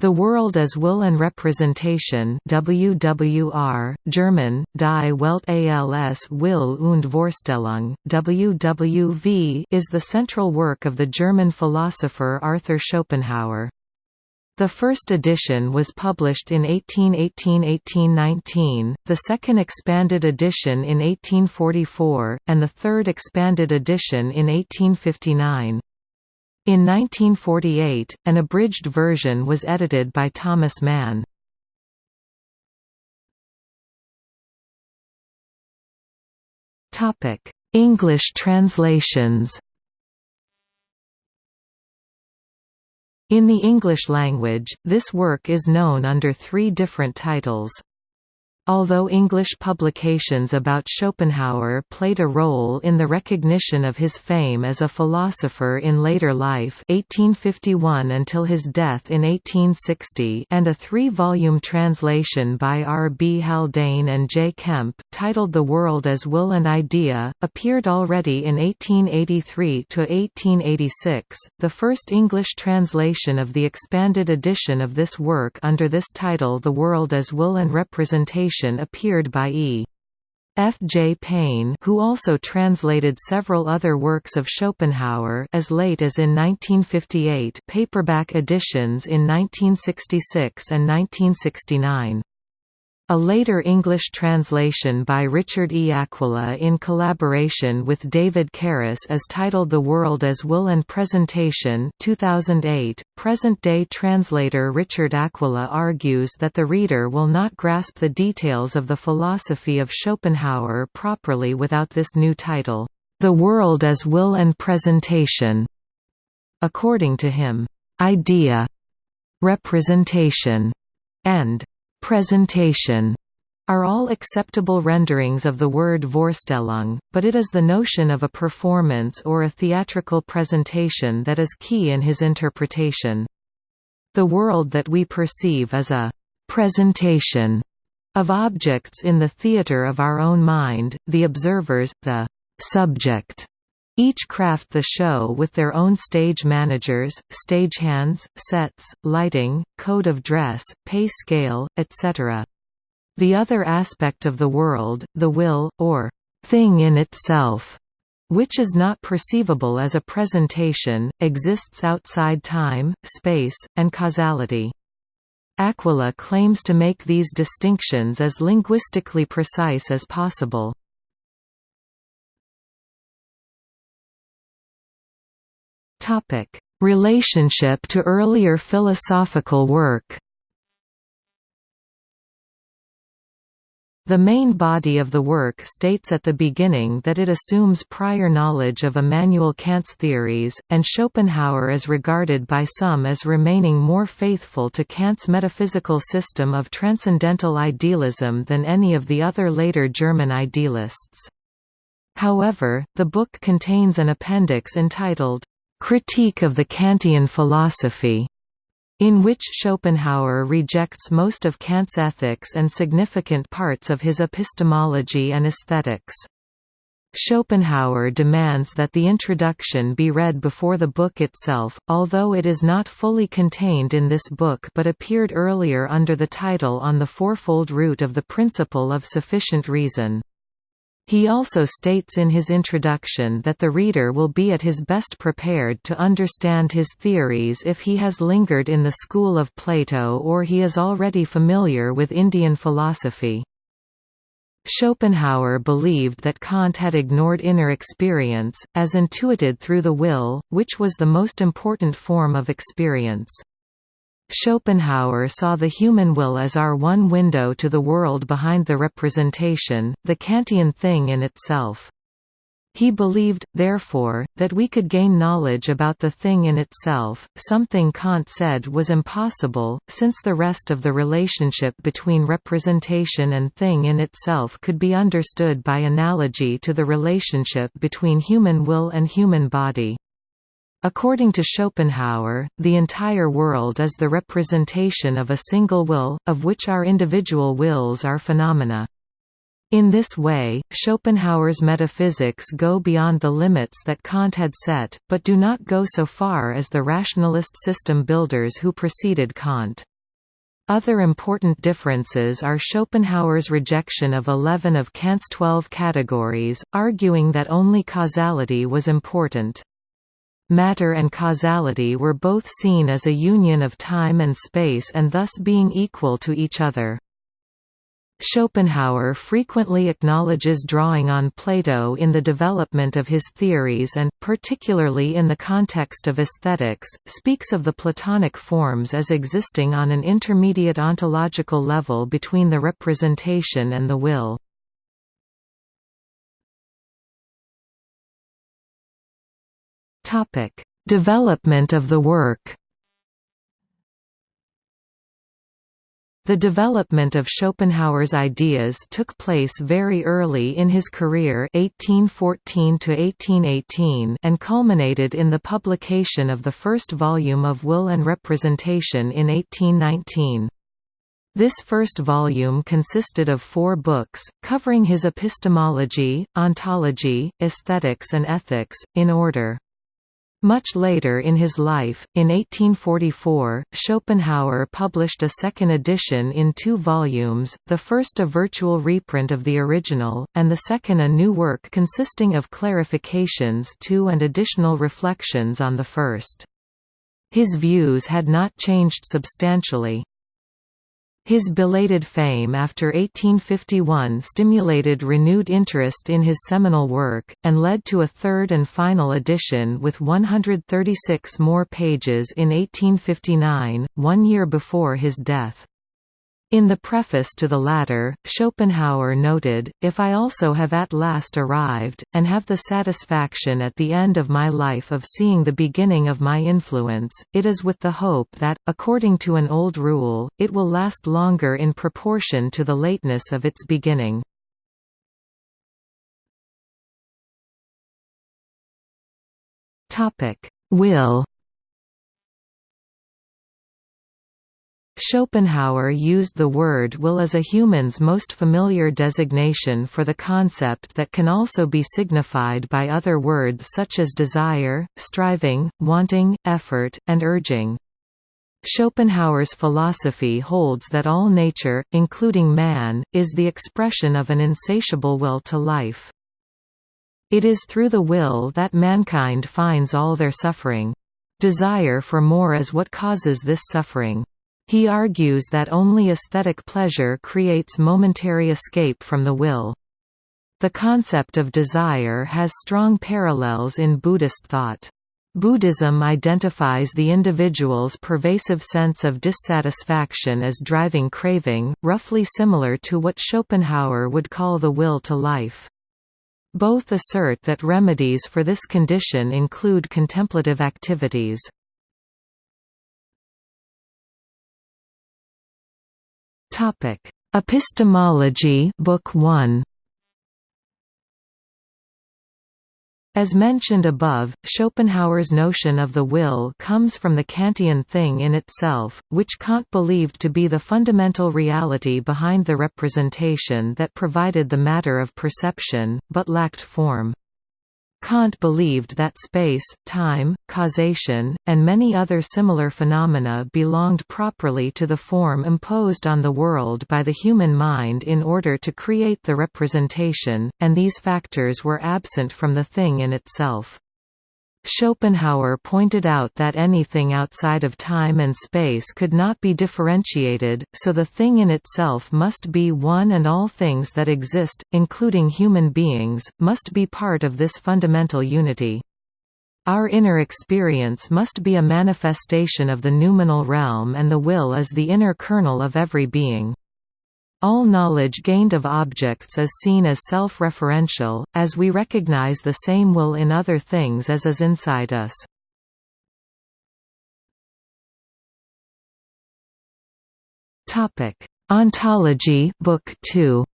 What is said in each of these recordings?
The World as Will and Representation WWR, German, Die Welt als Will und Vorstellung, WWV is the central work of the German philosopher Arthur Schopenhauer. The first edition was published in 1818–1819, the second expanded edition in 1844, and the third expanded edition in 1859. In 1948, an abridged version was edited by Thomas Mann. English translations In the English language, this work is known under three different titles. Although English publications about Schopenhauer played a role in the recognition of his fame as a philosopher in later life 1851 until his death in 1860 and a three-volume translation by R. B. Haldane and J. Kemp, titled The World as Will and Idea, appeared already in 1883–1886, the first English translation of the expanded edition of this work under this title The World as Will and Representation appeared by E. F. J. Payne who also translated several other works of Schopenhauer as late as in 1958 paperback editions in 1966 and 1969. A later English translation by Richard E. Aquila in collaboration with David Carus is titled The World as Will and Presentation 2008. Present-day translator Richard Aquila argues that the reader will not grasp the details of the philosophy of Schopenhauer properly without this new title, The World as Will and Presentation. According to him, idea, representation, and presentation are all acceptable renderings of the word Vorstellung, but it is the notion of a performance or a theatrical presentation that is key in his interpretation. The world that we perceive is a «presentation» of objects in the theatre of our own mind, the observers, the «subject» Each craft the show with their own stage managers, stagehands, sets, lighting, code of dress, pay scale, etc. The other aspect of the world, the will, or thing in itself, which is not perceivable as a presentation, exists outside time, space, and causality. Aquila claims to make these distinctions as linguistically precise as possible. Topic: Relationship to earlier philosophical work. The main body of the work states at the beginning that it assumes prior knowledge of Immanuel Kant's theories, and Schopenhauer is regarded by some as remaining more faithful to Kant's metaphysical system of transcendental idealism than any of the other later German idealists. However, the book contains an appendix entitled, Critique of the Kantian Philosophy, in which Schopenhauer rejects most of Kant's ethics and significant parts of his epistemology and aesthetics. Schopenhauer demands that the introduction be read before the book itself, although it is not fully contained in this book but appeared earlier under the title On the Fourfold Root of the Principle of Sufficient Reason. He also states in his introduction that the reader will be at his best prepared to understand his theories if he has lingered in the school of Plato or he is already familiar with Indian philosophy. Schopenhauer believed that Kant had ignored inner experience, as intuited through the will, which was the most important form of experience. Schopenhauer saw the human will as our one window to the world behind the representation, the Kantian thing in itself. He believed, therefore, that we could gain knowledge about the thing in itself, something Kant said was impossible, since the rest of the relationship between representation and thing in itself could be understood by analogy to the relationship between human will and human body. According to Schopenhauer, the entire world is the representation of a single will, of which our individual wills are phenomena. In this way, Schopenhauer's metaphysics go beyond the limits that Kant had set, but do not go so far as the rationalist system builders who preceded Kant. Other important differences are Schopenhauer's rejection of 11 of Kant's 12 categories, arguing that only causality was important. Matter and causality were both seen as a union of time and space and thus being equal to each other. Schopenhauer frequently acknowledges drawing on Plato in the development of his theories and, particularly in the context of aesthetics, speaks of the Platonic forms as existing on an intermediate ontological level between the representation and the will. Development of the work The development of Schopenhauer's ideas took place very early in his career 1814 and culminated in the publication of the first volume of Will and Representation in 1819. This first volume consisted of four books, covering his epistemology, ontology, aesthetics and ethics, in order. Much later in his life, in 1844, Schopenhauer published a second edition in two volumes, the first a virtual reprint of the original, and the second a new work consisting of clarifications to and additional reflections on the first. His views had not changed substantially. His belated fame after 1851 stimulated renewed interest in his seminal work, and led to a third and final edition with 136 more pages in 1859, one year before his death. In the preface to the latter, Schopenhauer noted, If I also have at last arrived, and have the satisfaction at the end of my life of seeing the beginning of my influence, it is with the hope that, according to an old rule, it will last longer in proportion to the lateness of its beginning. Will Schopenhauer used the word will as a human's most familiar designation for the concept that can also be signified by other words such as desire, striving, wanting, effort, and urging. Schopenhauer's philosophy holds that all nature, including man, is the expression of an insatiable will to life. It is through the will that mankind finds all their suffering. Desire for more is what causes this suffering. He argues that only aesthetic pleasure creates momentary escape from the will. The concept of desire has strong parallels in Buddhist thought. Buddhism identifies the individual's pervasive sense of dissatisfaction as driving craving, roughly similar to what Schopenhauer would call the will to life. Both assert that remedies for this condition include contemplative activities. Topic: Epistemology, Book 1. As mentioned above, Schopenhauer's notion of the will comes from the Kantian thing in itself, which Kant believed to be the fundamental reality behind the representation that provided the matter of perception, but lacked form. Kant believed that space, time, causation, and many other similar phenomena belonged properly to the form imposed on the world by the human mind in order to create the representation, and these factors were absent from the thing in itself. Schopenhauer pointed out that anything outside of time and space could not be differentiated, so the thing in itself must be one and all things that exist, including human beings, must be part of this fundamental unity. Our inner experience must be a manifestation of the noumenal realm and the will is the inner kernel of every being. All knowledge gained of objects is seen as self-referential, as we recognize the same will in other things as is inside us. Ontology Book 2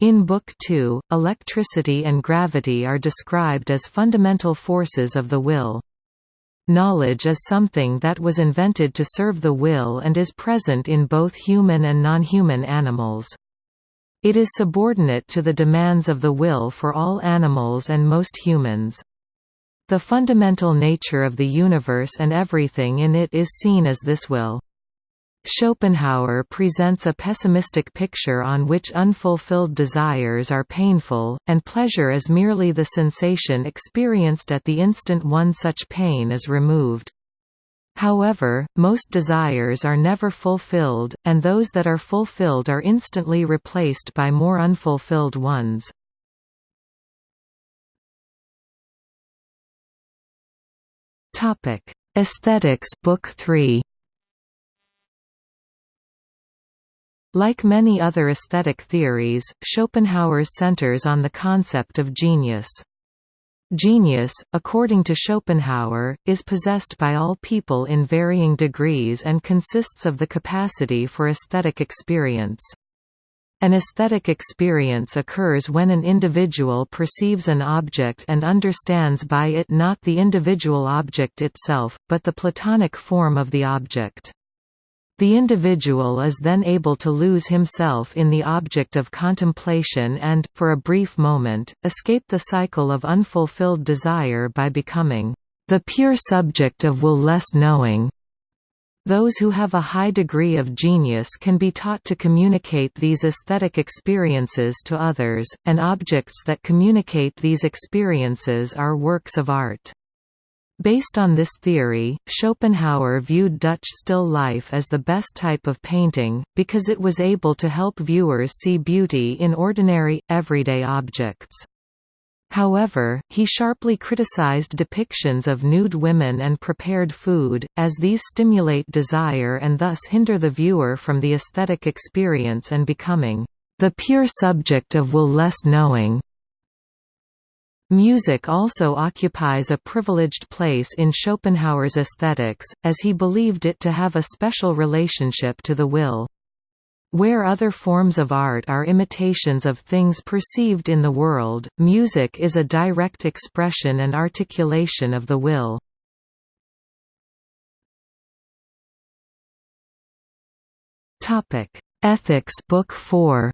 In Book 2, electricity and gravity are described as fundamental forces of the will. Knowledge is something that was invented to serve the will and is present in both human and non-human animals. It is subordinate to the demands of the will for all animals and most humans. The fundamental nature of the universe and everything in it is seen as this will. Schopenhauer presents a pessimistic picture on which unfulfilled desires are painful, and pleasure is merely the sensation experienced at the instant one such pain is removed. However, most desires are never fulfilled, and those that are fulfilled are instantly replaced by more unfulfilled ones. Aesthetics Book 3 Like many other aesthetic theories, Schopenhauer's centers on the concept of genius. Genius, according to Schopenhauer, is possessed by all people in varying degrees and consists of the capacity for aesthetic experience. An aesthetic experience occurs when an individual perceives an object and understands by it not the individual object itself, but the Platonic form of the object. The individual is then able to lose himself in the object of contemplation and, for a brief moment, escape the cycle of unfulfilled desire by becoming the pure subject of will-less knowing. Those who have a high degree of genius can be taught to communicate these aesthetic experiences to others, and objects that communicate these experiences are works of art. Based on this theory, Schopenhauer viewed Dutch still life as the best type of painting, because it was able to help viewers see beauty in ordinary, everyday objects. However, he sharply criticized depictions of nude women and prepared food, as these stimulate desire and thus hinder the viewer from the aesthetic experience and becoming the pure subject of will-less knowing. Music also occupies a privileged place in Schopenhauer's aesthetics, as he believed it to have a special relationship to the will. Where other forms of art are imitations of things perceived in the world, music is a direct expression and articulation of the will. Ethics Book 4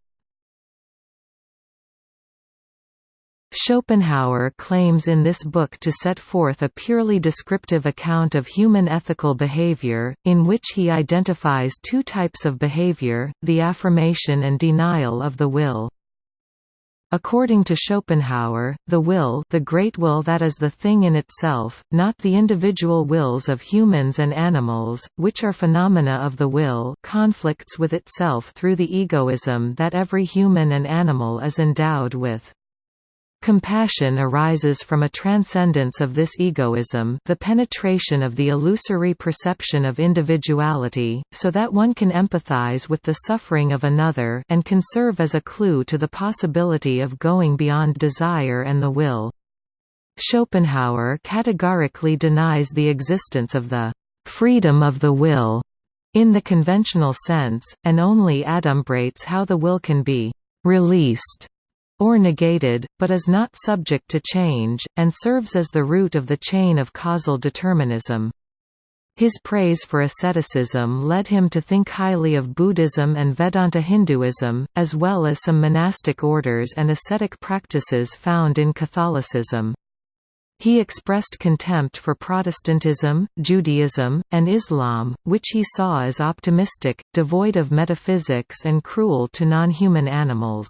Schopenhauer claims in this book to set forth a purely descriptive account of human ethical behavior, in which he identifies two types of behavior, the affirmation and denial of the will. According to Schopenhauer, the will the great will that is the thing in itself, not the individual wills of humans and animals, which are phenomena of the will conflicts with itself through the egoism that every human and animal is endowed with. Compassion arises from a transcendence of this egoism the penetration of the illusory perception of individuality, so that one can empathize with the suffering of another and can serve as a clue to the possibility of going beyond desire and the will. Schopenhauer categorically denies the existence of the «freedom of the will» in the conventional sense, and only adumbrates how the will can be «released» or negated, but is not subject to change, and serves as the root of the chain of causal determinism. His praise for asceticism led him to think highly of Buddhism and Vedanta Hinduism, as well as some monastic orders and ascetic practices found in Catholicism. He expressed contempt for Protestantism, Judaism, and Islam, which he saw as optimistic, devoid of metaphysics and cruel to non-human animals.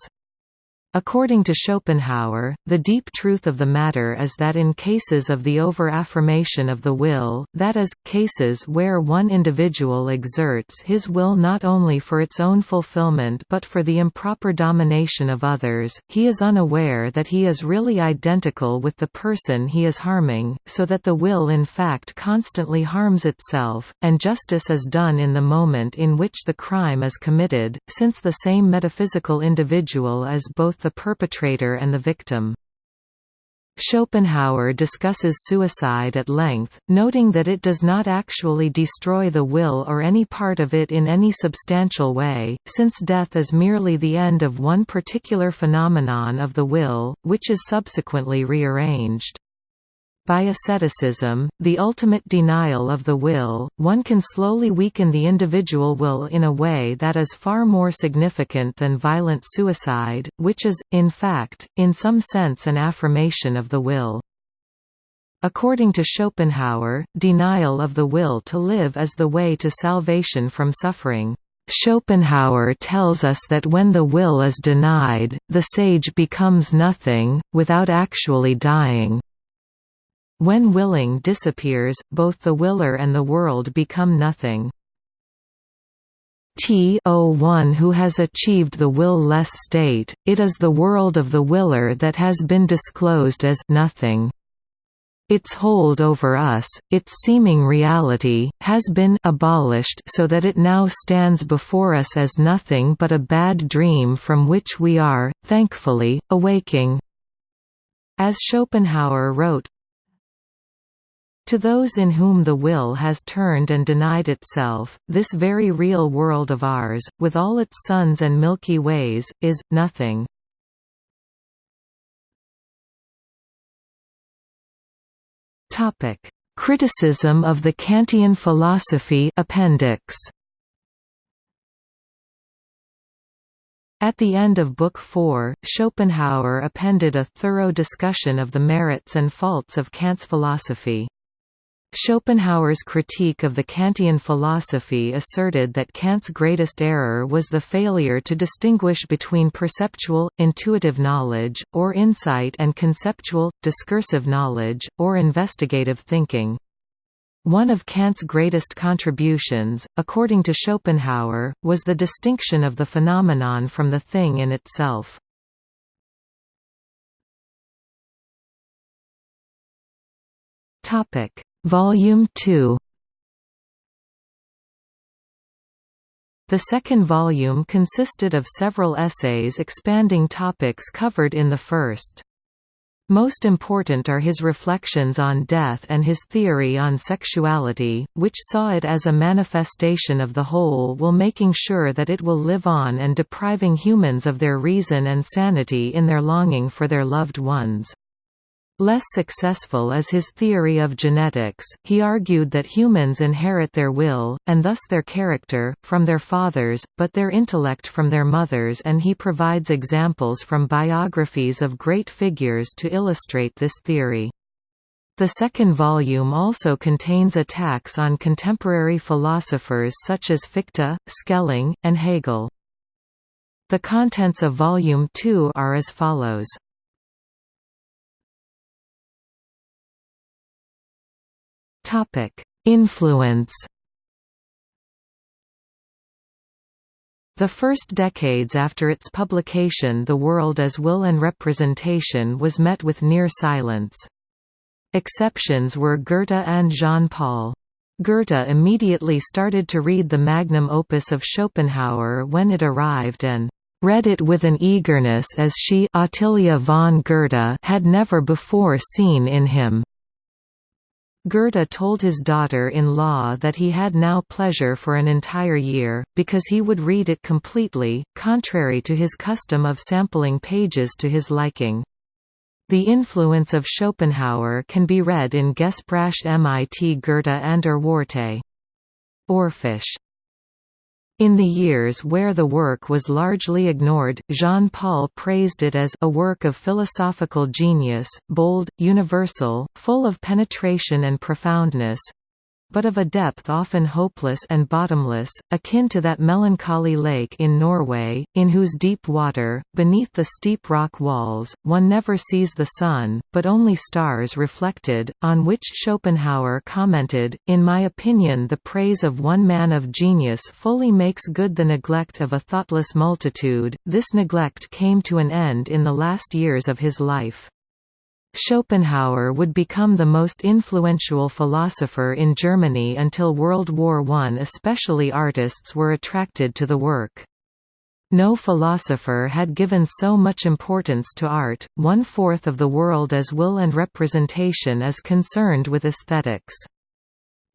According to Schopenhauer, the deep truth of the matter is that in cases of the over-affirmation of the will, that is, cases where one individual exerts his will not only for its own fulfillment but for the improper domination of others, he is unaware that he is really identical with the person he is harming, so that the will in fact constantly harms itself, and justice is done in the moment in which the crime is committed, since the same metaphysical individual is both the perpetrator and the victim. Schopenhauer discusses suicide at length, noting that it does not actually destroy the will or any part of it in any substantial way, since death is merely the end of one particular phenomenon of the will, which is subsequently rearranged. By asceticism, the ultimate denial of the will, one can slowly weaken the individual will in a way that is far more significant than violent suicide, which is, in fact, in some sense an affirmation of the will. According to Schopenhauer, denial of the will to live is the way to salvation from suffering. Schopenhauer tells us that when the will is denied, the sage becomes nothing, without actually dying. When willing disappears, both the willer and the world become nothing. T o one who has achieved the will-less state, it is the world of the willer that has been disclosed as nothing. Its hold over us, its seeming reality, has been abolished so that it now stands before us as nothing but a bad dream from which we are, thankfully, awaking. As Schopenhauer wrote, to those in whom the will has turned and denied itself, this very real world of ours, with all its suns and milky ways, is, nothing. Criticism of the Kantian philosophy appendix. At the end of Book 4, Schopenhauer appended a thorough discussion of the merits and faults of Kant's philosophy. Schopenhauer's critique of the Kantian philosophy asserted that Kant's greatest error was the failure to distinguish between perceptual, intuitive knowledge, or insight and conceptual, discursive knowledge, or investigative thinking. One of Kant's greatest contributions, according to Schopenhauer, was the distinction of the phenomenon from the thing in itself. Topic Volume 2 The second volume consisted of several essays expanding topics covered in the first. Most important are his reflections on death and his theory on sexuality, which saw it as a manifestation of the whole while making sure that it will live on and depriving humans of their reason and sanity in their longing for their loved ones. Less successful is his theory of genetics, he argued that humans inherit their will, and thus their character, from their fathers, but their intellect from their mothers and he provides examples from biographies of great figures to illustrate this theory. The second volume also contains attacks on contemporary philosophers such as Fichte, Schelling, and Hegel. The contents of Volume 2 are as follows. Influence. The first decades after its publication The World as Will and Representation was met with near silence. Exceptions were Goethe and Jean-Paul. Goethe immediately started to read the magnum opus of Schopenhauer when it arrived and read it with an eagerness as she Ottilia von Goethe had never before seen in him. Goethe told his daughter-in-law that he had now pleasure for an entire year, because he would read it completely, contrary to his custom of sampling pages to his liking. The influence of Schopenhauer can be read in Gespräche mit Goethe and Urworte. Orphisch in the years where the work was largely ignored, Jean-Paul praised it as a work of philosophical genius, bold, universal, full of penetration and profoundness, but of a depth often hopeless and bottomless, akin to that melancholy lake in Norway, in whose deep water, beneath the steep rock walls, one never sees the sun, but only stars reflected, on which Schopenhauer commented, In my opinion the praise of one man of genius fully makes good the neglect of a thoughtless multitude, this neglect came to an end in the last years of his life. Schopenhauer would become the most influential philosopher in Germany until World War I especially artists were attracted to the work. No philosopher had given so much importance to art, one-fourth of the world as will and representation is concerned with aesthetics.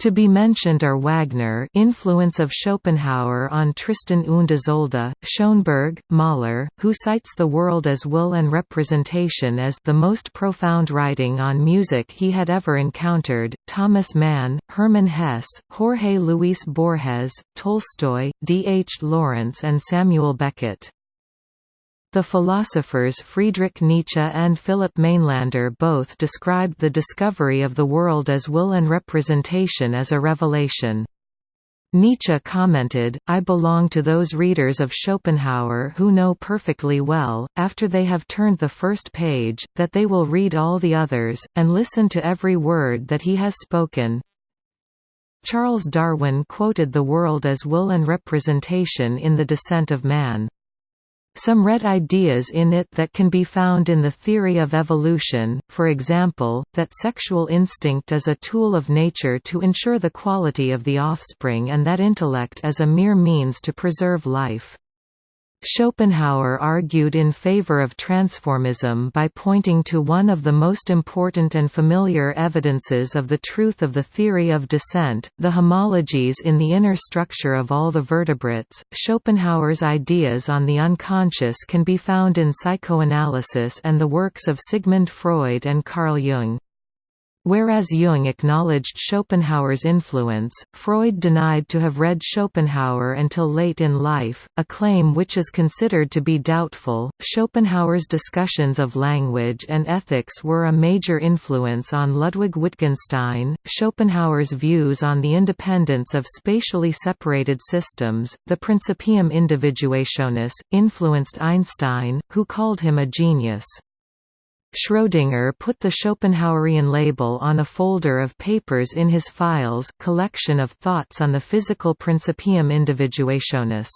To be mentioned are Wagner influence of Schopenhauer on Tristan und Isolde, Schoenberg, Mahler, who cites the world as will and representation as the most profound writing on music he had ever encountered, Thomas Mann, Hermann Hesse, Jorge Luis Borges, Tolstoy, D. H. Lawrence and Samuel Beckett. The philosophers Friedrich Nietzsche and Philip Mainlander both described the discovery of the world as will and representation as a revelation. Nietzsche commented, I belong to those readers of Schopenhauer who know perfectly well, after they have turned the first page, that they will read all the others, and listen to every word that he has spoken. Charles Darwin quoted the world as will and representation in The Descent of Man. Some read ideas in it that can be found in the theory of evolution, for example, that sexual instinct is a tool of nature to ensure the quality of the offspring and that intellect is a mere means to preserve life. Schopenhauer argued in favor of transformism by pointing to one of the most important and familiar evidences of the truth of the theory of descent, the homologies in the inner structure of all the vertebrates. Schopenhauer's ideas on the unconscious can be found in psychoanalysis and the works of Sigmund Freud and Carl Jung. Whereas Jung acknowledged Schopenhauer's influence, Freud denied to have read Schopenhauer until late in life, a claim which is considered to be doubtful. Schopenhauer's discussions of language and ethics were a major influence on Ludwig Wittgenstein. Schopenhauer's views on the independence of spatially separated systems, the Principium Individuationis, influenced Einstein, who called him a genius. Schrödinger put the Schopenhauerian label on a folder of papers in his files collection of thoughts on the physical Principium Individuationis.